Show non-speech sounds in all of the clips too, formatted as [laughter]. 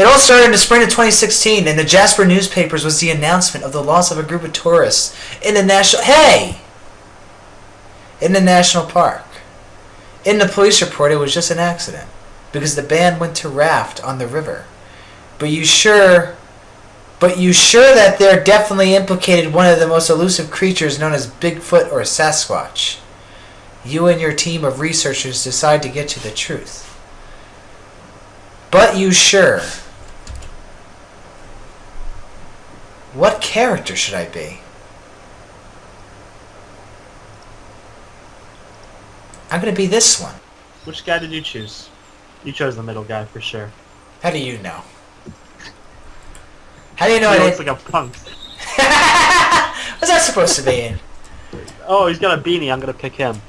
It all started in the spring of 2016. and the Jasper newspapers was the announcement of the loss of a group of tourists in the national. Hey, in the national park. In the police report, it was just an accident because the band went to raft on the river. But you sure? But you sure that they're definitely implicated one of the most elusive creatures known as Bigfoot or Sasquatch? You and your team of researchers decide to get to the truth. But you sure? What character should I be? I'm gonna be this one. Which guy did you choose? You chose the middle guy for sure. How do you know? How do you know he I looks like a punk. [laughs] What's that supposed to be? Oh, he's got a beanie. I'm gonna pick him.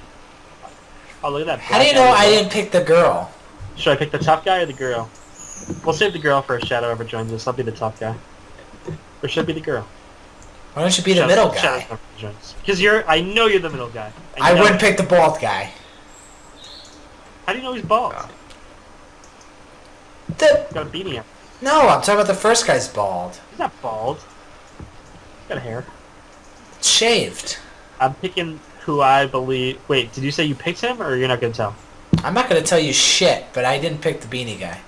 Oh, look at that. How do you know. I didn't pick the girl? Should I pick the tough guy or the girl? We'll save the girl for a Shadow ever joins us. I'll be the tough guy. Or should I be the girl? Why don't you be the Shadow- middle Shadow guy? Because you're, I know you're the middle guy. I know wouldn't pick the bald guy. How do you know he's bald? Oh. The, He's got a beanie on. no, I'm talking about the first guy's bald. He's not bald. He's got hair. Shaved. I'm picking who I believe. Wait, did you say you picked him, or you're not gonna tell? I'm not gonna tell you shit, but I didn't pick the beanie guy.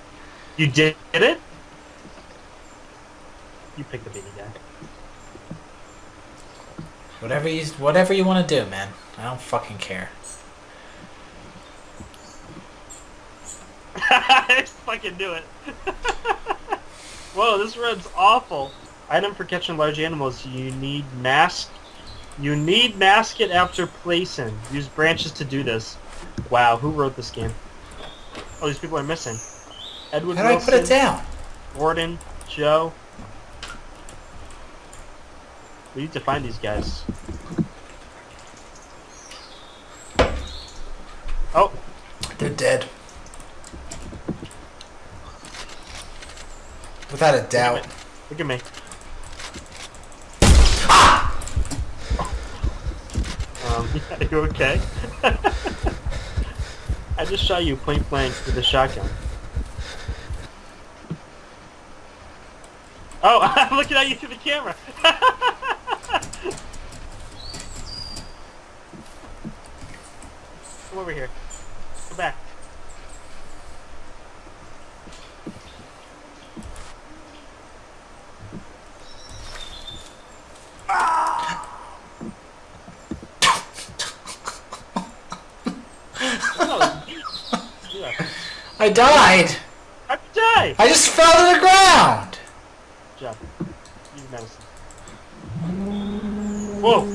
You did it. You pick the beanie Whatever you whatever you want to do, man. I don't fucking care. [laughs] guy. I fucking knew it. [laughs] Whoa, this red's awful. Item for catching large animals. You need mask. You need mask it after placing. Use branches to do this. Wow, who wrote this game? Oh, these people are missing. Edward How do I put it down? Gordon, Joe. We need to find these guys. Oh, They're dead. Without a doubt. look at me. Ah! Um, [laughs] are you okay? [laughs] I just shot you point blank with a shotgun. Oh, [laughs] I'm looking at you through the camera. Come over here. Come back. I died. I died. You? I just fell to the ground. Jeff, use medicine. Whoa!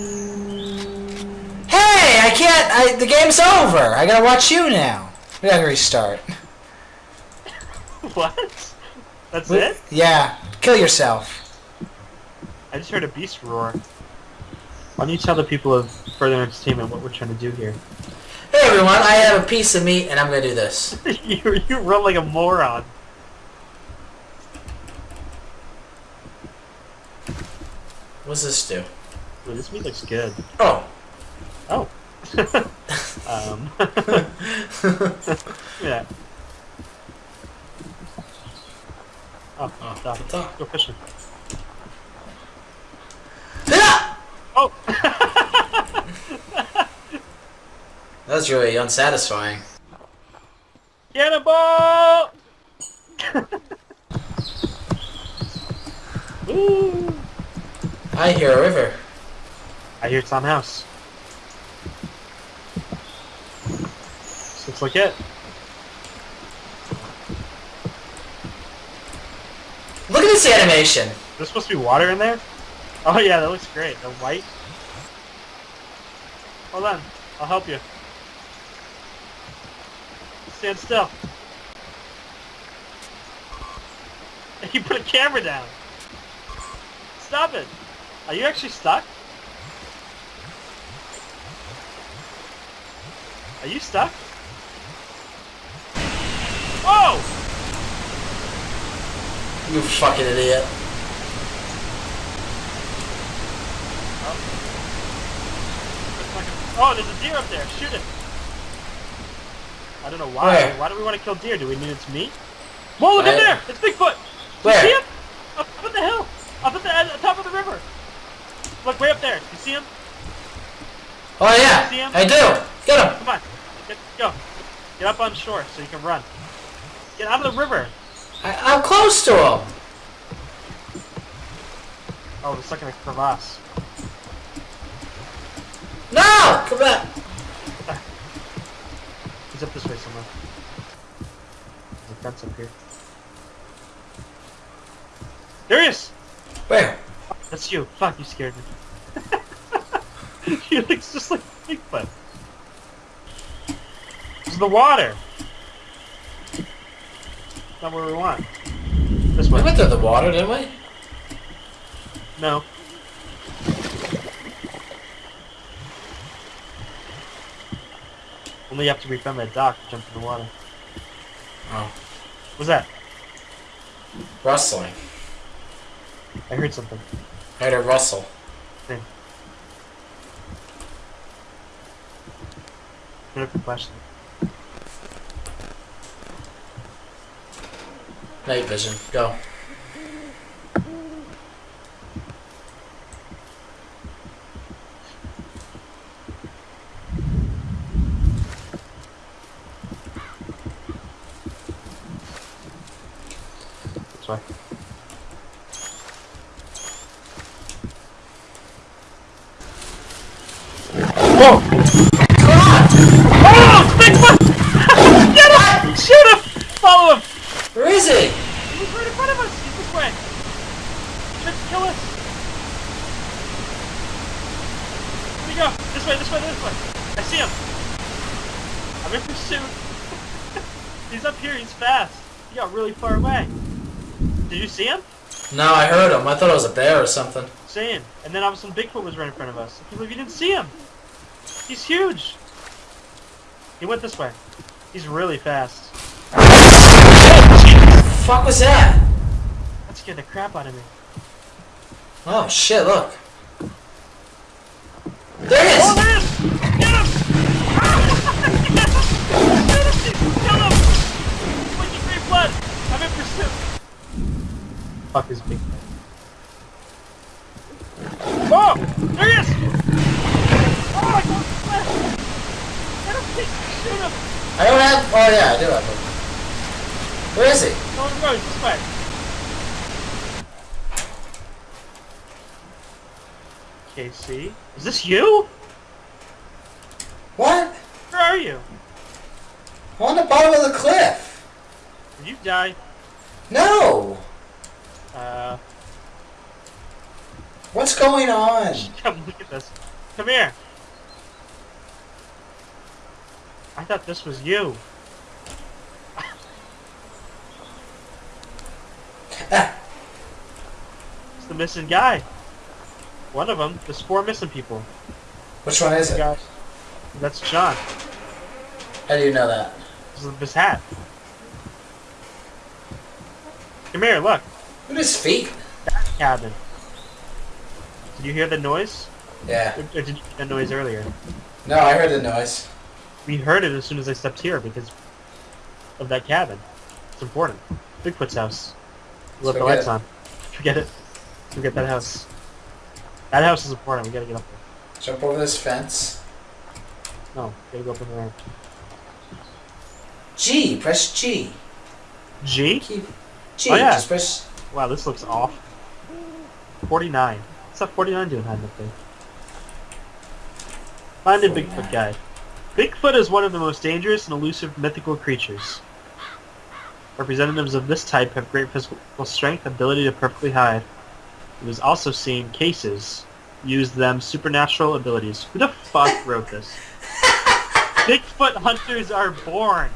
Can't. I, the game's over. I gotta watch you now. We gotta restart. [laughs] What? That's We- it? Yeah. Kill yourself. I just heard a beast roar. Why don't you tell the people of Further Entertainment what we're trying to do here? Hey everyone, I have a piece of meat and I'm gonna do this. [laughs] you, you run like a moron. What's this do? Ooh, this meat looks good. Oh. Oh. [laughs] um. [laughs] yeah. Oh, Oh. Go fishing. Ah! Oh! [laughs] That was really unsatisfying. Cannonball! Woo! I hear a river. I hear Tom House. Looks like it. Look at this animation. There's supposed to be water in there? Oh yeah, that looks great. The white. Hold on. I'll help you. Stand still. [laughs] You put a camera down. Stop it. Are you actually stuck? Are you stuck? Whoa! You fucking idiot. Oh, there's a deer up there. Shoot it. I don't know why. Where? Why do we want to kill deer? Do we need its meat? Whoa, look in there! It's Bigfoot! Do you see him? Up, up at the hill. Up at the, at the top of the river. Look, way up there. You see him? Oh yeah, See him? I do. Get him. Come on. Get, go. Get up on shore so you can run. Get out of the river. I, I'm close to him. Oh, we're stuck in a crevasse. No, come back. [laughs] He's up this way somewhere. There's a fence up here. There he is! Where? That's you. Fuck, you scared me. [laughs] he looks just like Bigfoot. Is the water. Not where we want. This We went through the water, didn't we? No. Only after we found that dock, to jump in the water. Oh, What's that? rustling. I heard something. I heard a rustle. Thing. Put up the flashlight. Night vision. Go. Way. Whoa! Oh! [laughs] Bigfoot! Get him! Shoot him! Follow him! Where is he? He's right in front of us! He's this way! Kill us! Where'd he go? This way, this way, this way! I see him! I'm in pursuit! [laughs] he's up here, he's fast! He got really far away! Did you see him? No, I heard him. I thought it was a bear or something. Same. And then all of a sudden Bigfoot was right in front of us. I can't believe you didn't see him! He's huge! He went this way. He's really fast. What the fuck was that? That scared the crap out of me. Oh shit! Look. There he Oh, is. there it is! Get him! Get him! Kill him! Wait, free blood! I'm in pursuit! Fuck is big Oh! There he is! Oh, I got him! Get him! please, Shoot him! I don't have. Oh yeah, I do have him. Where is he? Go on the road, this way. KC? Is this you? What? Where are you? I'm on the bottom of the cliff. Did you die? No. Uh, What's going on? [laughs] come look at this. Come here. I thought this was you. Ah, It's the missing guy. One of them. There's four missing people. which one is it? Guy. That's John. How do you know that? This is his hat. Come here, look. Look at his feet. Cabin. Did you hear the noise? Yeah. Or, or did you hear the noise earlier? No, I heard the noise. We heard it as soon as I stepped here because of that cabin. It's important. Bigfoot's house. We left the lights it. on. Forget it. Forget that house. That house is important. We gotta get up there. Jump over this fence. No, gotta go up in the ramp. G. Press G. G? Keep. G. Oh, yeah. Just press. Wow, this looks off. 49. What's that 49 doing hiding up there? Find a Bigfoot guide. Bigfoot is one of the most dangerous and elusive mythical creatures. Representatives of this type have great physical strength and ability to perfectly hide. It was also seen cases use them supernatural abilities. Who the fuck wrote this? [laughs] Bigfoot hunters are born.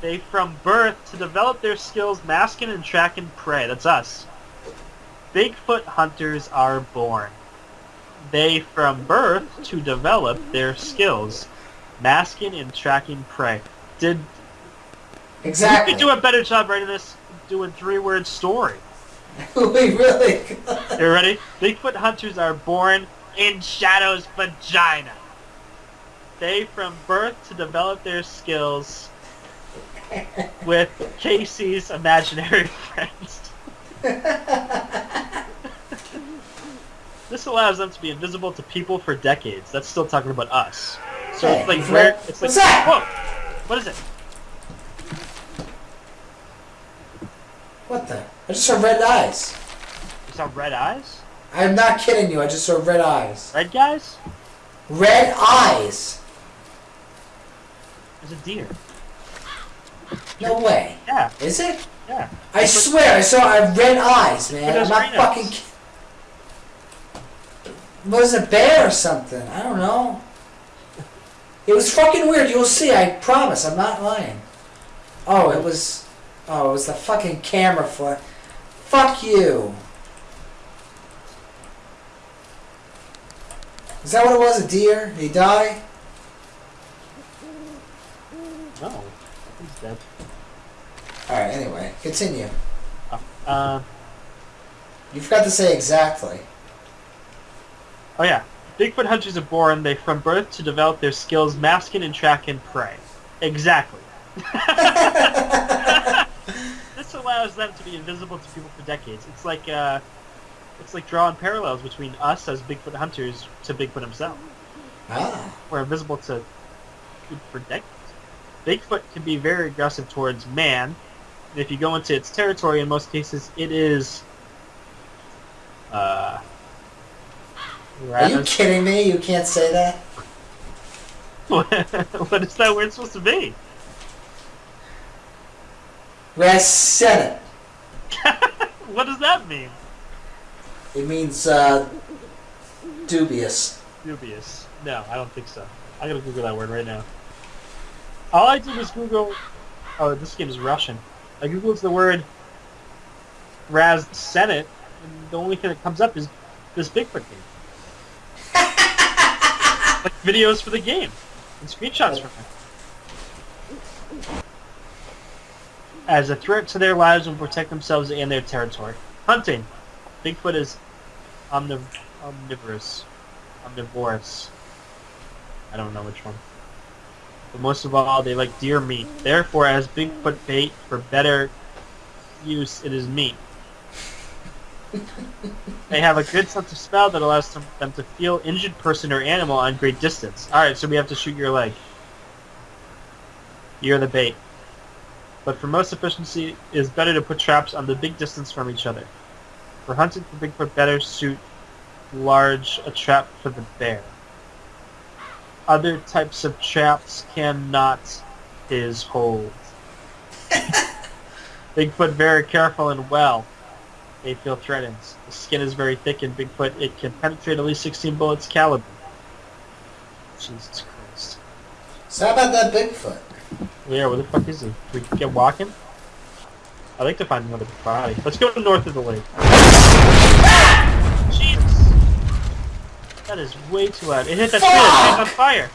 They from birth to develop their skills masking and tracking prey. That's us. Bigfoot hunters are born. They from birth to develop their skills masking and tracking prey. Did Exactly. you could do a better job writing this doing three word story. [laughs] we really. could. [laughs] You ready? Bigfoot hunters are born in Shadow's vagina. They from birth to develop their skills [laughs] with Casey's imaginary friends. This allows them to be invisible to people for decades. That's still talking about us. So Hey, it's like rare. It's like What's that? whoa. What is it? What the? I just saw red eyes. You saw red eyes? I'm not kidding you. I just saw red eyes. Red guys? Red eyes. There's a deer. No way. Yeah, Is it? yeah. I swear I saw I red eyes, man. I'm not fucking. Was it a bear or something? I don't know. It was fucking weird. You'll see. I promise. I'm not lying. Oh, it was. Oh, it was the fucking camera flash. Fuck you. Is that what it was? A deer? Did he die? No. He's dead. All right. Anyway, continue. Uh, You forgot to say exactly. oh yeah. Bigfoot hunters are born, they from birth to develop their skills masking and tracking prey. Exactly. [laughs] [laughs] allows them to be invisible to people for decades. It's like uh, it's like drawing parallels between us as Bigfoot hunters to Bigfoot himself. Ah. We're invisible to people for decades. Bigfoot can be very aggressive towards man, and if you go into its territory, in most cases, it is. Uh, Are you kidding me? You can't say that. [laughs] what is that word supposed to be? Raz said [laughs] what does that mean? it. Means uh, dubious. Dubious. No, I don't think so. I'm gonna Google that word right now. All I did was Google. Oh, this game is Russian. I googled the word Raz Senate, and the only thing that comes up is this Bigfoot game. [laughs] like videos for the game and screenshots from it. As a threat to their lives and protect themselves and their territory. Hunting. Bigfoot is omniv- omnivorous. Omnivorous. I don't know which one. But most of all, they like deer meat. Therefore, as Bigfoot bait for better use, it is meat. they have a good sense of smell that allows them, to feel injured person or animal on great distance. Alright, so we have to shoot your leg. You're the bait. But for most efficiency, it is better to put traps on the big distance from each other. For hunting for Bigfoot, better suit large a trap for the bear. Other types of traps cannot is hold. [laughs] Bigfoot very careful and well. They feel threatened. The skin is very thick in Bigfoot. It can penetrate at least 16 bullets caliber. Jesus Christ. So how about that Bigfoot? Yeah, where the fuck is he? we get walking? I'd like to find another body. Let's go north of the lake. Ah! Jesus! That is way too loud. It hit that tree. That on fire.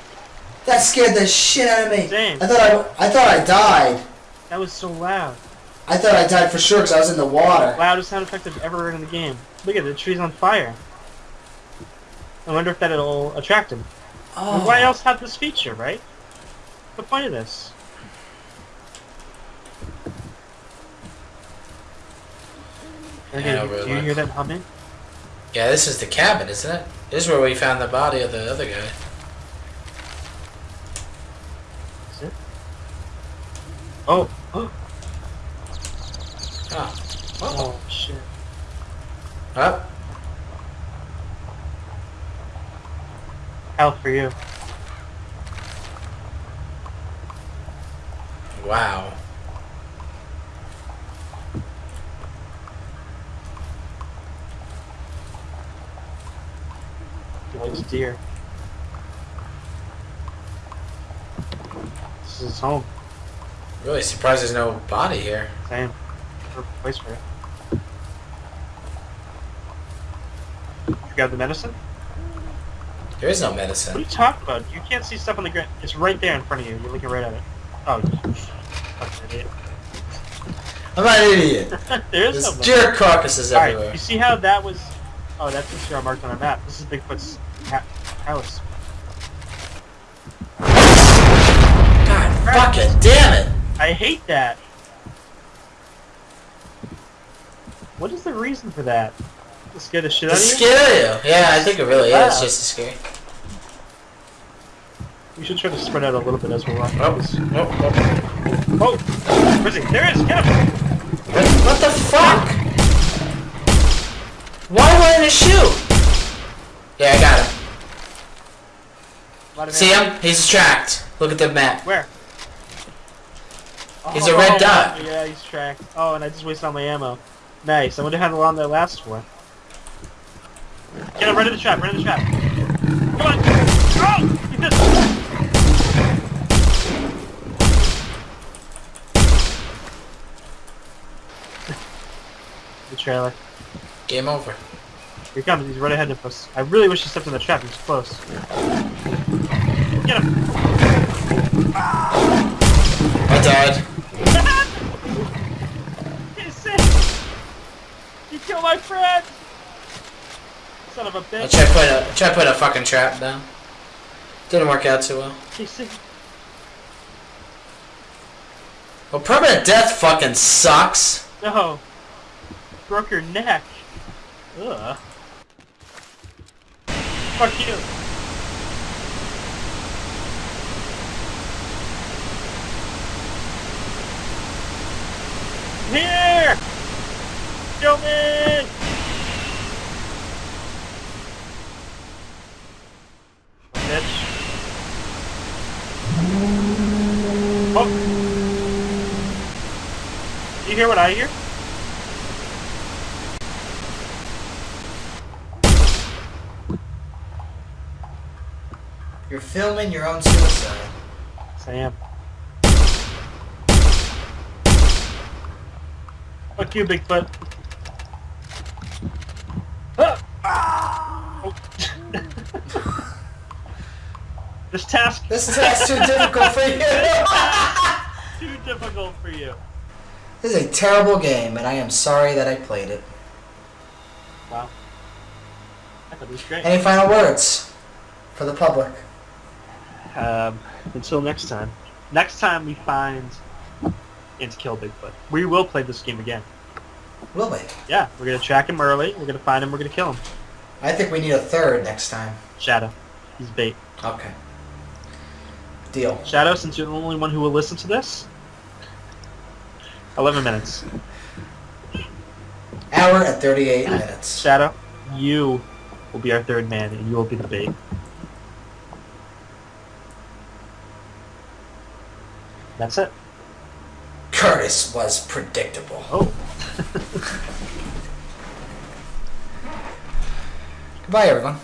That scared the shit out of me. Same. I thought I, I thought I died. That was so loud. I thought I died for sure because I was in the water. Loudest sound effect I've ever heard in the game. Look at it, the tree's on fire. I wonder if that'll attract him. Oh. Why else have this feature, right? The point of this? Okay, Yeah, do you like- hear that humming? Yeah, this is the cabin, isn't it? This is where we found the body of the other guy. Is it? Oh! [gasps] Oh! Oh. Oh, shit. Up. Hell for you. Wow. Likes deer. This is his home. Really surprised there's no body here. Same. Perfect place for it. You got the medicine? There is no medicine. What are you talking about? You can't see stuff on the ground. It's right there in front of you. You're looking right at it. Oh, idiot. I'm not an idiot. [laughs] there is There's no medicine. deer carcasses Alright, everywhere. you see how that was... Oh, that's the zero marked on our map. This is Bigfoot's ha- house. God fuck it, damn it! I hate that. What is the reason for that? To scare the shit To out of you? scare you. Yeah, I think it really is just to scare. We should try to spread out a little bit as we're walking. Oh, This- no, oh, oh. No. Oh! Where's he? There he is! Get him! What, what the fuck? Why wouldn't it shoot? Yeah, I got him. Let See him? He's tracked. Look at the map. Where? He's a oh, red oh, dot. Oh, yeah, he's tracked. Oh, and I just wasted all my ammo. Nice. I wonder how long that lasts for. Get him right in the trap. Right in the trap. Come on. Oh! He missed. the trailer. Game over. Here he comes. He's right ahead of us. I really wish he stepped in the trap. He's close. Get him. I died. You killed my friend. Son of a I bitch. I tried putting a tried putting a fucking trap down. Didn't work out too well. Well, permanent death fucking sucks. No. Broke your neck. Ugh. Fuck you. Here! Kill me! Bitch. Oh! You hear what I hear? Filming your own suicide. Sam. Fuck you, Bigfoot. Ah! Oh. [laughs] this task This task's too difficult for you. [laughs] too difficult for you. This is a terrible game, and I am sorry that I played it. Wow. I thought it was great. Any final words for the public? Um, until next time. Next time we find and kill Bigfoot. We will play this game again. Will we? Yeah, we're gonna track him early. We're gonna find him. We're gonna kill him. I think we need a third next time. Shadow. He's bait. Okay. Deal. Shadow, since you're the only one who will listen to this, 11 minutes. Hour and 38 minutes. Shadow, you will be our third man, and you will be the bait. That's it. Curtis was predictable. Oh. [laughs] Goodbye, everyone.